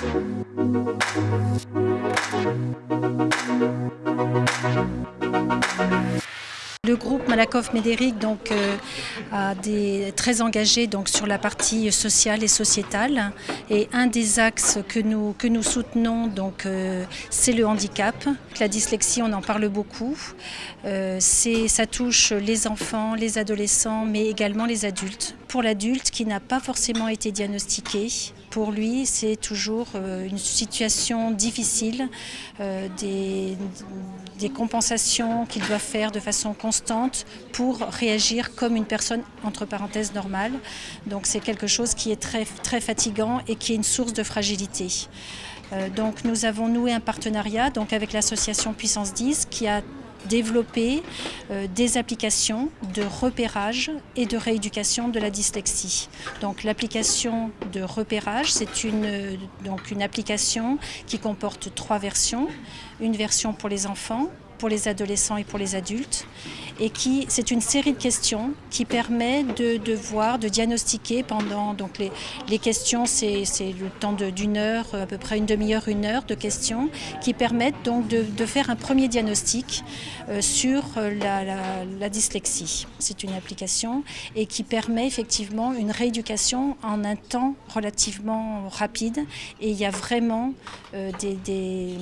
Thank Le groupe Malakoff-Médéric donc euh, a des très engagé donc sur la partie sociale et sociétale et un des axes que nous que nous soutenons euh, c'est le handicap. La dyslexie on en parle beaucoup. Euh, ça touche les enfants, les adolescents mais également les adultes. Pour l'adulte qui n'a pas forcément été diagnostiqué, pour lui c'est toujours une situation difficile, des, des compensations qu'il doit faire de façon constante pour réagir comme une personne entre parenthèses normale. Donc c'est quelque chose qui est très, très fatigant et qui est une source de fragilité. Euh, donc nous avons noué un partenariat donc avec l'association Puissance 10 qui a développé euh, des applications de repérage et de rééducation de la dyslexie. Donc l'application de repérage, c'est une, donc une application qui comporte trois versions. Une version pour les enfants, pour les adolescents et pour les adultes. Et qui, c'est une série de questions qui permet de, de voir, de diagnostiquer pendant, donc les, les questions, c'est le temps d'une heure, à peu près une demi-heure, une heure de questions, qui permettent donc de, de faire un premier diagnostic euh, sur la, la, dyslexie. C'est une application et qui permet effectivement une rééducation en un temps relativement rapide. Et il y a vraiment euh, des,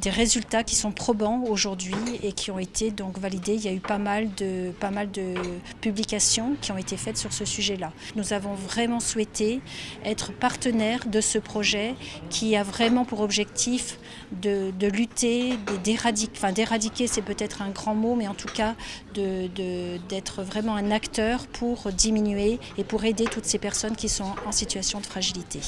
des résultats qui sont probants aujourd'hui et qui ont été donc validés. Il y a eu pas mal de, pas mal de publications qui ont été faites sur ce sujet-là. Nous avons vraiment souhaité être partenaire de ce projet qui a vraiment pour objectif de, de lutter, d'éradiquer, enfin d'éradiquer c'est peut-être un grand mot, mais en tout cas d'être de, vraiment un acteur pour diminuer et pour aider toutes ces personnes qui sont en situation de fragilité.